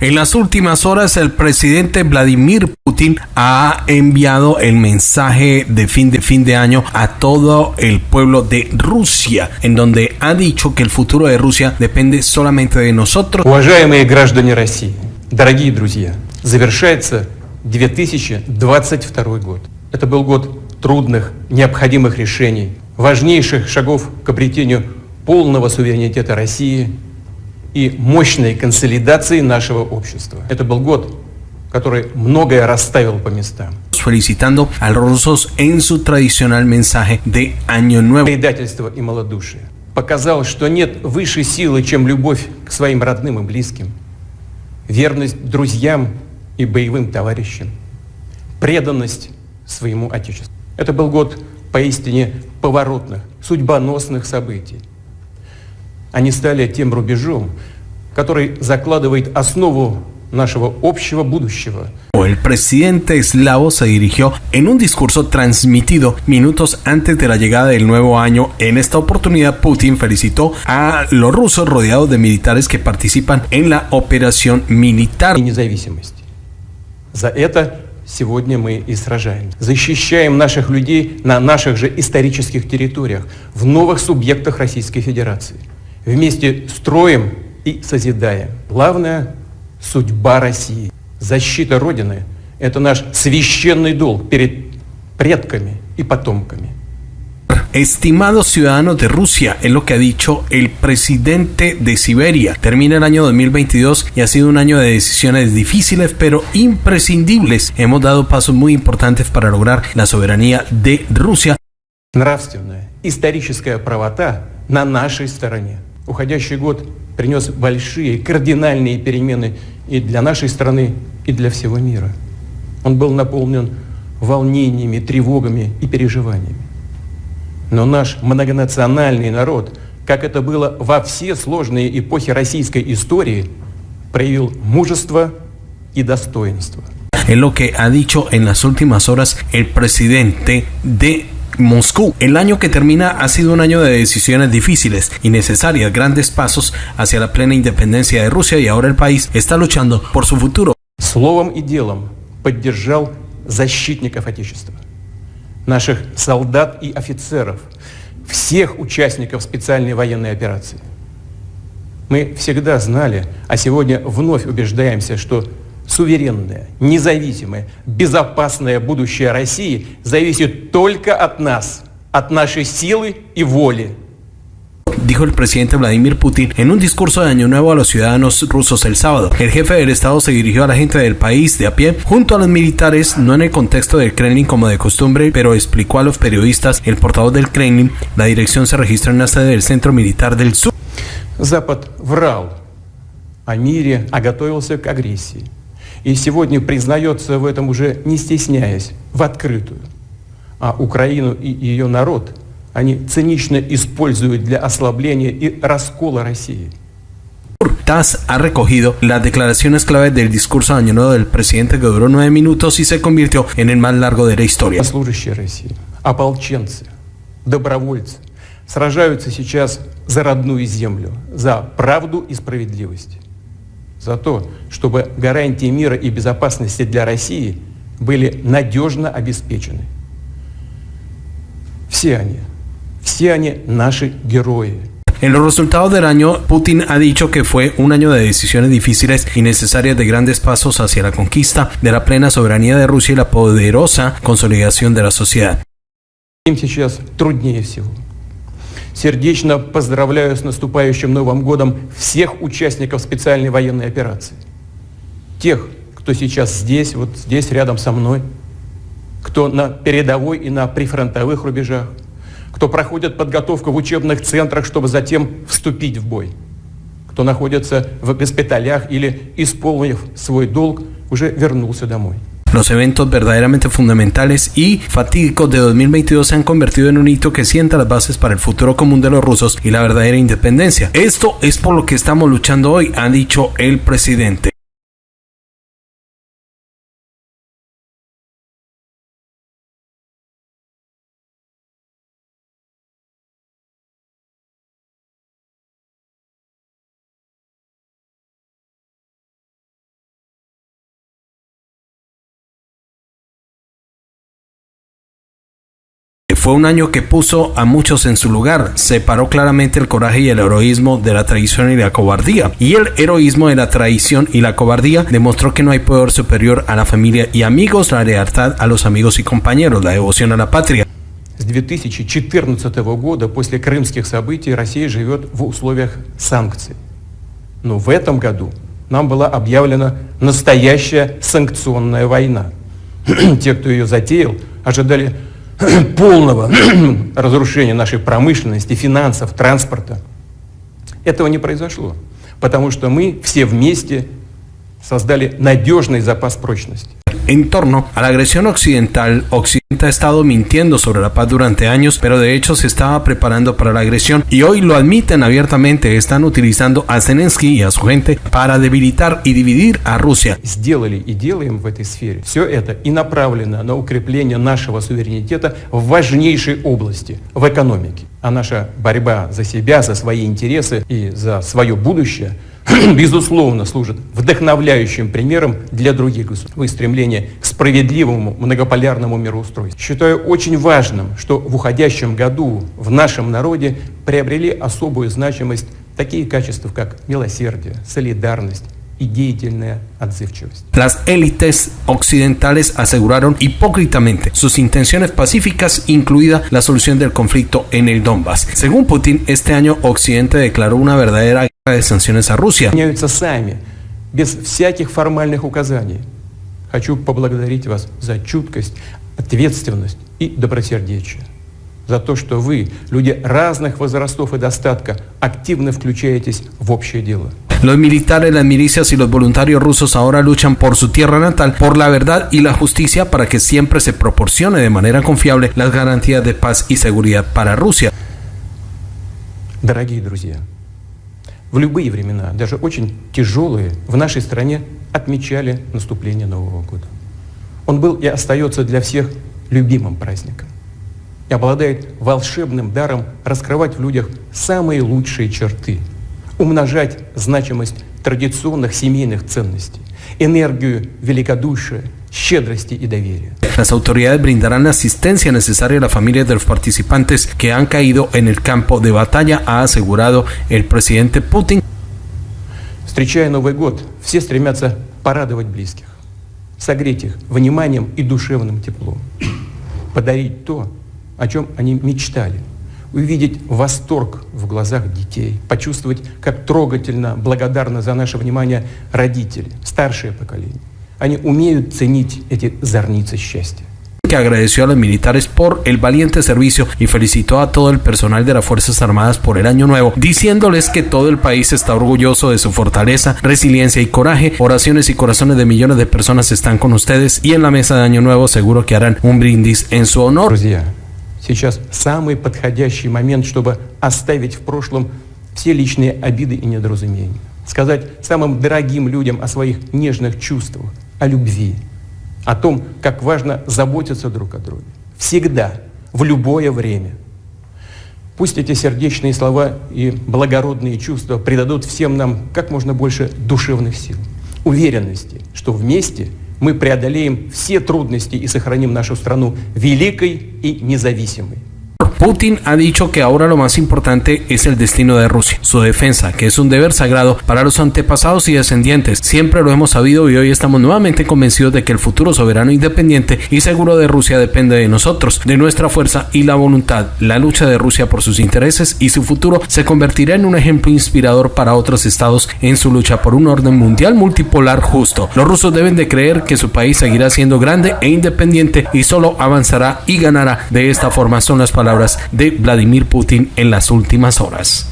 En las últimas horas, el presidente Vladimir Putin ha enviado el mensaje de fin de fin de año a todo el pueblo de Rusia, en donde ha dicho que el futuro de Rusia depende solamente de nosotros. Уважаемые граждане России, дорогие друзья, завершается 2022 год. Это был год трудных, необходимых решений, важнейших шагов к обретению полного суверенитета России и мощной консолидации нашего общества. Это был год, который многое расставил по местам. felicitando a los rusos en su tradicional mensaje de Año Nuevo. Предательство и малодушие. Показал, что нет высшей силы, чем любовь к своим родным и близким, верность друзьям и боевым товарищам, преданность своему Отечеству. Это был год поистине поворотных, судьбоносных событий. Они стали тем рубежом, который закладывает основу нашего общего будущего. El presidente eslavo se dirigió en un discurso transmitido minutos antes de la llegada del nuevo año. En esta oportunidad, Putin felicitó a los rusos rodeados de militares que participan en la operación militar. За это сегодня мы и сражаемся. Защищаем наших людей на наших же исторических территориях, в новых субъектах Российской Федерации. Вместе строим и созидаем. Главное – судьба России. Защита Родины – это наш священный долг перед предками и потомками. Estimados ciudadanos de Rusia, es lo que ha dicho el presidente de Siberia. Termina el año 2022 y ha sido un año de decisiones difíciles pero imprescindibles. Hemos dado pasos muy importantes para lograr la soberanía de Rusia. Нравственная, историческая правота на нашей стороне. Уходящий год принес большие, кардинальные перемены и для нашей страны, и для всего мира. Он был наполнен волнениями, тревогами и переживаниями. Но наш многонациональный народ, как это было во все сложные эпохи российской истории, проявил мужество и достоинство. Es lo que ha dicho en las últimas horas el presidente de Moscú. El año que termina ha sido un año de decisiones difíciles y necesarias, grandes pasos hacia la plena independencia de Rusia y ahora el país está luchando por su futuro. Словом и делом поддержал защитников Отечества, наших солдат и офицеров, всех участников специальной военной операции. Мы всегда знали, а сегодня вновь убеждаемся, что суверенное, независимое, безопасное будущее России зависит только от нас, от нашей силы и воли. dijo el presidente Vladimir Putin en un discurso de Año Nuevo a los ciudadanos rusos el sábado. El jefe del Estado se dirigió a la gente del país de a pie, junto a los militares, no en el contexto del Kremlin como de costumbre, pero explicó a los periodistas, el portavoz del Kremlin, la dirección se registró en la sede del Centro Militar del Sur. Запад врал о мире, а готовился к агрессии. И сегодня признается в этом уже не стесняясь, в открытую. А Украину и ее народ они цинично используют для ослабления и раскола России. TAS ha recogido las declaraciones clave del discurso de Año Nuevo del presidente que duró nueve minutos y se convirtió en el más largo de la historia. Служащие России, ополченцы, добровольцы сражаются сейчас за родную землю, за правду и справедливость. За то, чтобы гарантии мира и безопасности для России были надежно обеспечены. Все они, все они наши герои. En los resultados del año, Putin ha dicho que fue un año de decisiones difíciles y necesarias de grandes pasos hacia la conquista de la plena soberanía de Rusia y la poderosa consolidación de la sociedad. Им сейчас труднее всего. Сердечно поздравляю с наступающим Новым годом всех участников специальной военной операции. Тех, кто сейчас здесь, вот здесь рядом со мной, кто на передовой и на прифронтовых рубежах, кто проходит подготовку в учебных центрах, чтобы затем вступить в бой, кто находится в госпиталях или, исполнив свой долг, уже вернулся домой. Los eventos verdaderamente fundamentales y fatídicos de 2022 se han convertido en un hito que sienta las bases para el futuro común de los rusos y la verdadera independencia. Esto es por lo que estamos luchando hoy, ha dicho el presidente. Fue un año que puso a muchos en su lugar, separó claramente el coraje y el heroísmo de la traición y la cobardía. Y el heroísmo de la traición y la cobardía demostró que no hay poder superior a la familia y amigos, la lealtad a los amigos y compañeros, la devoción a la patria. С 2014 года, после крымских событий, Россия живет в условиях санкций. Но в этом году нам была объявлена настоящая санкционная война. Те, кто ее затеял, ожидали полного разрушения нашей промышленности, финансов, транспорта. Этого не произошло, потому что мы все вместе создали надежный запас прочности. En torno a la agresión occidental, Occidente ha estado mintiendo sobre la paz durante años, pero de hecho se estaba preparando para la agresión y hoy lo admiten abiertamente, están utilizando a Zelensky y a su gente para debilitar y dividir a Rusia. Сделали и делаем в этой сфере. Все это и направлено на укрепление нашего суверенитета в важнейшей области, в экономике. А наша борьба за себя, за свои интересы и за свое будущее – безусловно, служит вдохновляющим примером для других государств в их стремлении к справедливому многополярному мироустройству. Считаю очень важным, что в уходящем году в нашем народе приобрели особую значимость такие качества, как милосердие, солидарность, y deительная отзывчивость. Las élites occidentales aseguraron hipócritamente sus intenciones pacíficas, incluida la solución del conflicto en el Donbass. Según Putin, este año Occidente declaró una verdadera sanciones a Rusia. Меняются сами, без всяких формальных указаний. Хочу поблагодарить вас за чуткость, ответственность и добросердечие. За то, что вы, люди разных возрастов и достатка, активно включаетесь в общее дело. Los militares, las milicias y los voluntarios rusos ahora luchan por su tierra natal, por la verdad y la justicia para que siempre se proporcione de manera confiable las garantías de paz y seguridad para Rusia. Дорогие друзья, в любые времена, даже очень тяжелые, в нашей стране отмечали наступление Нового года. Он был и остается для всех любимым праздником и обладает волшебным даром раскрывать в людях самые лучшие черты – умножать значимость традиционных семейных ценностей, энергию великодушия, щедрости и доверия. Las autoridades brindarán la asistencia necesaria a las familias de los participantes que han caído en el campo de batalla, ha asegurado el presidente Putin. Встречая Новый год, все стремятся порадовать близких, согреть их вниманием и душевным теплом, подарить то, о чем они мечтали – увидеть восторг в глазах детей, почувствовать, как трогательно, благодарны за наше внимание родители, старшее поколение. Они умеют ценить эти зорницы счастья. que agradeció a los militares por el valiente servicio y felicitó a todo el personal de las Fuerzas Armadas por el año nuevo, diciéndoles que todo el país está orgulloso de su fortaleza, resiliencia y coraje. Oraciones y corazones de millones de personas están con ustedes y en la mesa de año nuevo seguro que harán un brindis en su honor. Друзья, сейчас самый подходящий момент, чтобы оставить в прошлом все личные обиды и недоразумения. Сказать самым дорогим людям о своих нежных чувствах, о любви, о том, как важно заботиться друг о друге. Всегда, в любое время. Пусть эти сердечные слова и благородные чувства придадут всем нам как можно больше душевных сил, уверенности, что вместе – мы преодолеем все трудности и сохраним нашу страну великой и независимой. Putin ha dicho que ahora lo más importante es el destino de Rusia, su defensa, que es un deber sagrado para los antepasados y descendientes. Siempre lo hemos sabido y hoy estamos nuevamente convencidos de que el futuro soberano, independiente y seguro de Rusia depende de nosotros, de nuestra fuerza y la voluntad. La lucha de Rusia por sus intereses y su futuro se convertirá en un ejemplo inspirador para otros estados en su lucha por un orden mundial multipolar justo. Los rusos deben de creer que su país seguirá siendo grande e independiente y solo avanzará y ganará. De esta forma son las de Vladimir Putin en las últimas horas.